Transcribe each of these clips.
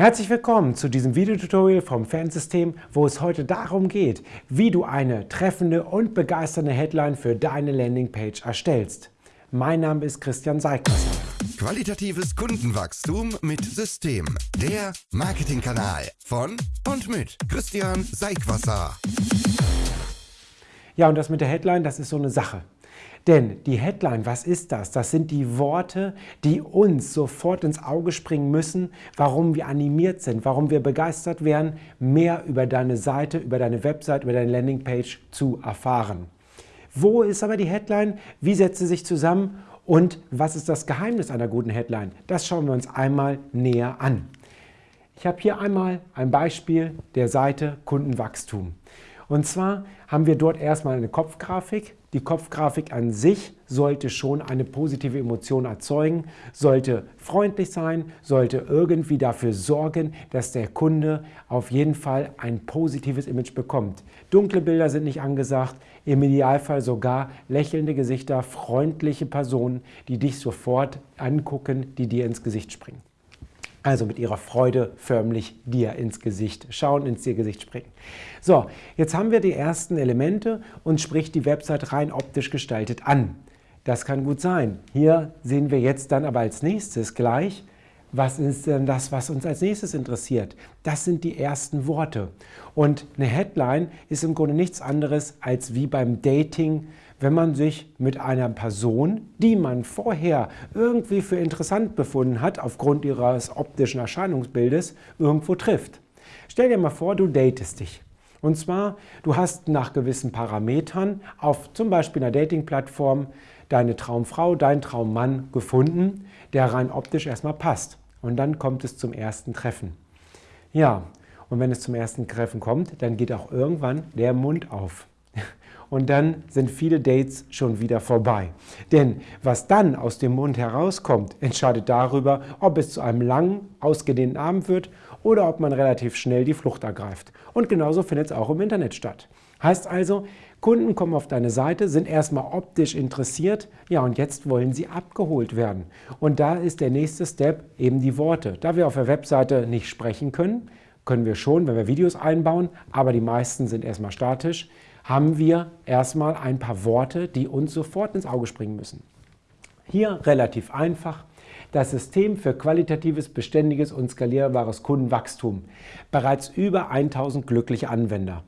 Herzlich willkommen zu diesem Videotutorial vom Fansystem, wo es heute darum geht, wie du eine treffende und begeisternde Headline für deine Landingpage erstellst. Mein Name ist Christian Seigwasser. Qualitatives Kundenwachstum mit System. Der Marketingkanal von und mit Christian Seigwasser. Ja, und das mit der Headline, das ist so eine Sache. Denn die Headline, was ist das? Das sind die Worte, die uns sofort ins Auge springen müssen, warum wir animiert sind, warum wir begeistert werden, mehr über deine Seite, über deine Website, über deine Landingpage zu erfahren. Wo ist aber die Headline? Wie setzt sie sich zusammen? Und was ist das Geheimnis einer guten Headline? Das schauen wir uns einmal näher an. Ich habe hier einmal ein Beispiel der Seite Kundenwachstum. Und zwar haben wir dort erstmal eine Kopfgrafik. Die Kopfgrafik an sich sollte schon eine positive Emotion erzeugen, sollte freundlich sein, sollte irgendwie dafür sorgen, dass der Kunde auf jeden Fall ein positives Image bekommt. Dunkle Bilder sind nicht angesagt, im Idealfall sogar lächelnde Gesichter, freundliche Personen, die dich sofort angucken, die dir ins Gesicht springen also mit ihrer Freude förmlich dir ins Gesicht schauen, ins dir Gesicht springen. So, jetzt haben wir die ersten Elemente und spricht die Website rein optisch gestaltet an. Das kann gut sein. Hier sehen wir jetzt dann aber als nächstes gleich, was ist denn das, was uns als nächstes interessiert? Das sind die ersten Worte. Und eine Headline ist im Grunde nichts anderes als wie beim Dating wenn man sich mit einer Person, die man vorher irgendwie für interessant befunden hat, aufgrund ihres optischen Erscheinungsbildes, irgendwo trifft. Stell dir mal vor, du datest dich. Und zwar, du hast nach gewissen Parametern auf zum Beispiel einer Dating-Plattform deine Traumfrau, deinen Traummann gefunden, der rein optisch erstmal passt. Und dann kommt es zum ersten Treffen. Ja, und wenn es zum ersten Treffen kommt, dann geht auch irgendwann der Mund auf und dann sind viele Dates schon wieder vorbei. Denn was dann aus dem Mund herauskommt, entscheidet darüber, ob es zu einem langen, ausgedehnten Abend wird oder ob man relativ schnell die Flucht ergreift. Und genauso findet es auch im Internet statt. Heißt also, Kunden kommen auf deine Seite, sind erstmal optisch interessiert, ja und jetzt wollen sie abgeholt werden. Und da ist der nächste Step eben die Worte. Da wir auf der Webseite nicht sprechen können, können wir schon, wenn wir Videos einbauen, aber die meisten sind erstmal statisch, haben wir erstmal ein paar Worte, die uns sofort ins Auge springen müssen. Hier relativ einfach. Das System für qualitatives, beständiges und skalierbares Kundenwachstum. Bereits über 1000 glückliche Anwender.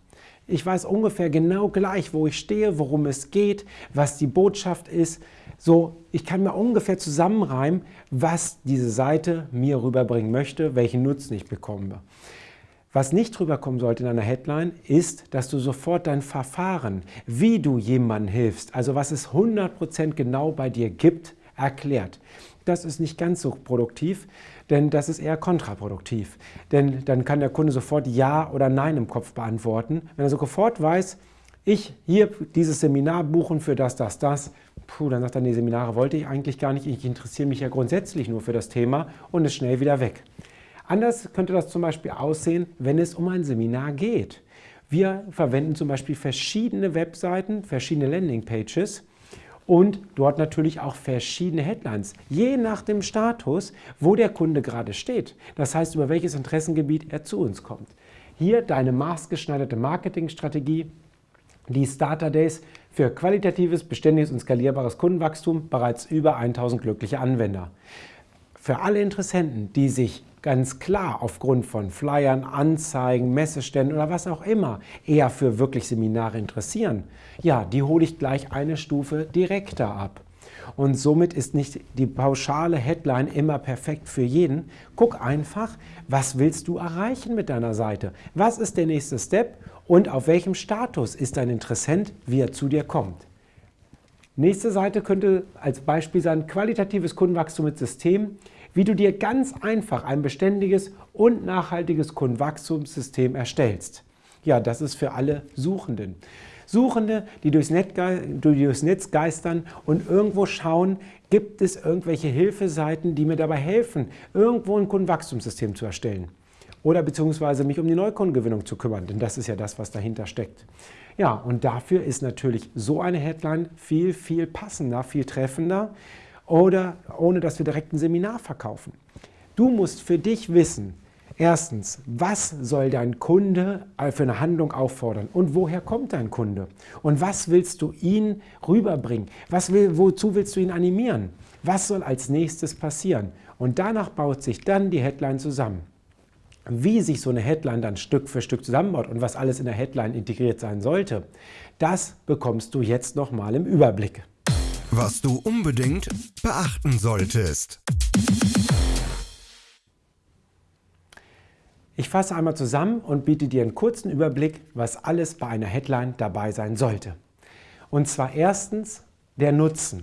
Ich weiß ungefähr genau gleich, wo ich stehe, worum es geht, was die Botschaft ist. So, ich kann mir ungefähr zusammenreimen, was diese Seite mir rüberbringen möchte, welchen Nutzen ich bekomme. Was nicht drüber kommen sollte in einer Headline, ist, dass du sofort dein Verfahren, wie du jemandem hilfst, also was es 100% genau bei dir gibt, erklärt. Das ist nicht ganz so produktiv, denn das ist eher kontraproduktiv. Denn dann kann der Kunde sofort Ja oder Nein im Kopf beantworten. Wenn er sofort weiß, ich hier dieses Seminar buchen für das, das, das, puh, dann sagt er, nee, Seminare wollte ich eigentlich gar nicht, ich interessiere mich ja grundsätzlich nur für das Thema und ist schnell wieder weg. Anders könnte das zum Beispiel aussehen, wenn es um ein Seminar geht. Wir verwenden zum Beispiel verschiedene Webseiten, verschiedene Landingpages und dort natürlich auch verschiedene Headlines, je nach dem Status, wo der Kunde gerade steht. Das heißt, über welches Interessengebiet er zu uns kommt. Hier deine maßgeschneiderte Marketingstrategie, die Starter Days für qualitatives, beständiges und skalierbares Kundenwachstum, bereits über 1000 glückliche Anwender. Für alle Interessenten, die sich ganz klar aufgrund von Flyern, Anzeigen, Messeständen oder was auch immer eher für wirklich Seminare interessieren, ja, die hole ich gleich eine Stufe direkter ab. Und somit ist nicht die pauschale Headline immer perfekt für jeden. Guck einfach, was willst du erreichen mit deiner Seite? Was ist der nächste Step und auf welchem Status ist dein Interessent, wie er zu dir kommt? Nächste Seite könnte als Beispiel sein, qualitatives Kundenwachstum mit System wie du dir ganz einfach ein beständiges und nachhaltiges Kundenwachstumssystem erstellst. Ja, das ist für alle Suchenden. Suchende, die durchs, Netz geistern und irgendwo schauen, gibt es irgendwelche Hilfeseiten, die mir dabei helfen, irgendwo ein Kundenwachstumssystem zu erstellen. Oder beziehungsweise mich um die Neukundengewinnung zu kümmern, denn das ist ja das, was dahinter steckt. Ja, und dafür ist natürlich so eine Headline viel, viel passender, viel treffender, oder ohne dass wir direkt ein Seminar verkaufen. Du musst für dich wissen, Erstens, was soll dein Kunde für eine Handlung auffordern und woher kommt dein Kunde? Und was willst du ihn rüberbringen? Was will, wozu willst du ihn animieren? Was soll als nächstes passieren? Und danach baut sich dann die Headline zusammen. Wie sich so eine Headline dann Stück für Stück zusammenbaut und was alles in der Headline integriert sein sollte, das bekommst du jetzt nochmal im Überblick. Was du unbedingt beachten solltest. Ich fasse einmal zusammen und biete dir einen kurzen Überblick, was alles bei einer Headline dabei sein sollte. Und zwar erstens der Nutzen.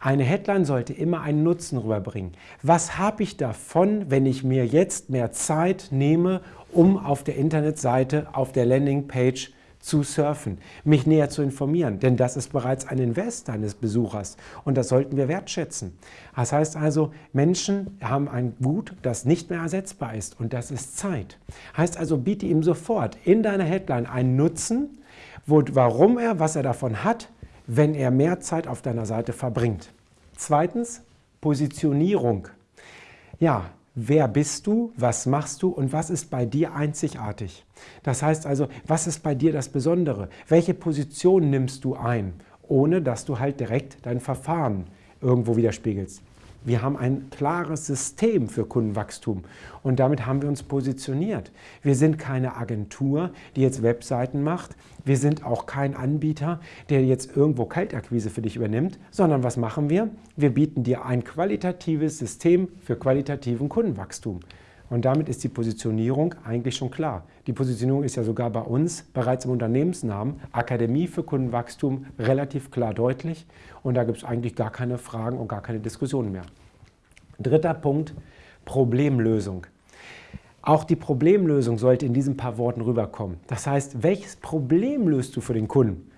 Eine Headline sollte immer einen Nutzen rüberbringen. Was habe ich davon, wenn ich mir jetzt mehr Zeit nehme, um auf der Internetseite, auf der Landingpage zu surfen, mich näher zu informieren, denn das ist bereits ein Invest deines Besuchers und das sollten wir wertschätzen. Das heißt also, Menschen haben ein Gut, das nicht mehr ersetzbar ist und das ist Zeit. Heißt also, biete ihm sofort in deiner Headline einen Nutzen, wo, warum er, was er davon hat, wenn er mehr Zeit auf deiner Seite verbringt. Zweitens, Positionierung. Ja, wer bist du, was machst du und was ist bei dir einzigartig? Das heißt also, was ist bei dir das Besondere? Welche Position nimmst du ein, ohne dass du halt direkt dein Verfahren irgendwo widerspiegelst? Wir haben ein klares System für Kundenwachstum und damit haben wir uns positioniert. Wir sind keine Agentur, die jetzt Webseiten macht. Wir sind auch kein Anbieter, der jetzt irgendwo Kaltakquise für dich übernimmt, sondern was machen wir? Wir bieten dir ein qualitatives System für qualitativen Kundenwachstum. Und damit ist die Positionierung eigentlich schon klar. Die Positionierung ist ja sogar bei uns bereits im Unternehmensnamen Akademie für Kundenwachstum relativ klar deutlich. Und da gibt es eigentlich gar keine Fragen und gar keine Diskussionen mehr. Dritter Punkt, Problemlösung. Auch die Problemlösung sollte in diesen paar Worten rüberkommen. Das heißt, welches Problem löst du für den Kunden?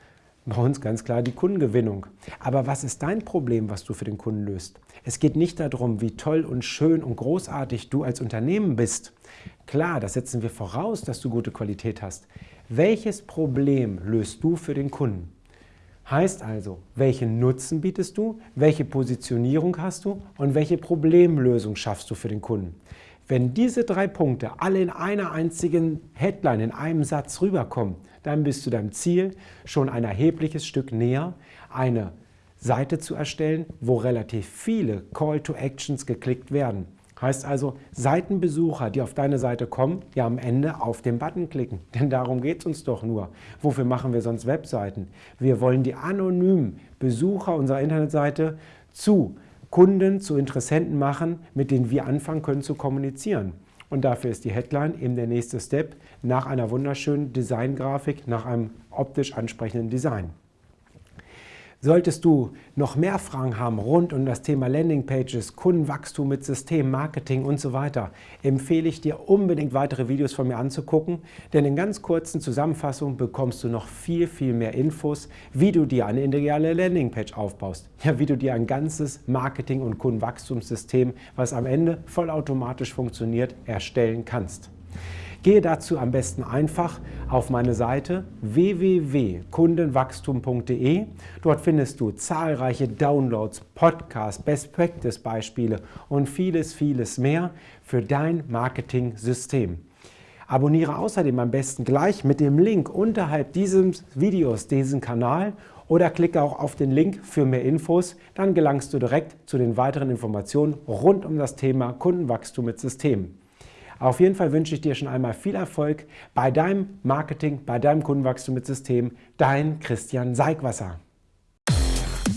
Bei uns ganz klar die Kundengewinnung. Aber was ist dein Problem, was du für den Kunden löst? Es geht nicht darum, wie toll und schön und großartig du als Unternehmen bist. Klar, das setzen wir voraus, dass du gute Qualität hast. Welches Problem löst du für den Kunden? Heißt also, welchen Nutzen bietest du, welche Positionierung hast du und welche Problemlösung schaffst du für den Kunden. Wenn diese drei Punkte alle in einer einzigen Headline, in einem Satz rüberkommen, dann bist du deinem Ziel schon ein erhebliches Stück näher, eine Seite zu erstellen, wo relativ viele Call to Actions geklickt werden. Heißt also, Seitenbesucher, die auf deine Seite kommen, ja am Ende auf den Button klicken. Denn darum geht es uns doch nur. Wofür machen wir sonst Webseiten? Wir wollen die anonymen Besucher unserer Internetseite zu Kunden, zu Interessenten machen, mit denen wir anfangen können zu kommunizieren. Und dafür ist die Headline eben der nächste Step nach einer wunderschönen Designgrafik, nach einem optisch ansprechenden Design. Solltest du noch mehr Fragen haben rund um das Thema Landingpages, Kundenwachstum mit System, Marketing und so weiter, empfehle ich dir unbedingt weitere Videos von mir anzugucken, denn in ganz kurzen Zusammenfassungen bekommst du noch viel, viel mehr Infos, wie du dir eine ideale Landingpage aufbaust, ja, wie du dir ein ganzes Marketing- und Kundenwachstumssystem, was am Ende vollautomatisch funktioniert, erstellen kannst. Gehe dazu am besten einfach auf meine Seite www.kundenwachstum.de. Dort findest du zahlreiche Downloads, Podcasts, Best Practice Beispiele und vieles, vieles mehr für dein Marketing-System. Abonniere außerdem am besten gleich mit dem Link unterhalb dieses Videos diesen Kanal oder klicke auch auf den Link für mehr Infos. Dann gelangst du direkt zu den weiteren Informationen rund um das Thema Kundenwachstum mit Systemen. Auf jeden Fall wünsche ich dir schon einmal viel Erfolg bei deinem Marketing, bei deinem Kundenwachstum mit System. Dein Christian Seigwasser.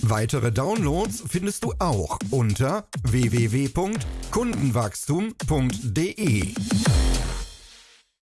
Weitere Downloads findest du auch unter www.kundenwachstum.de.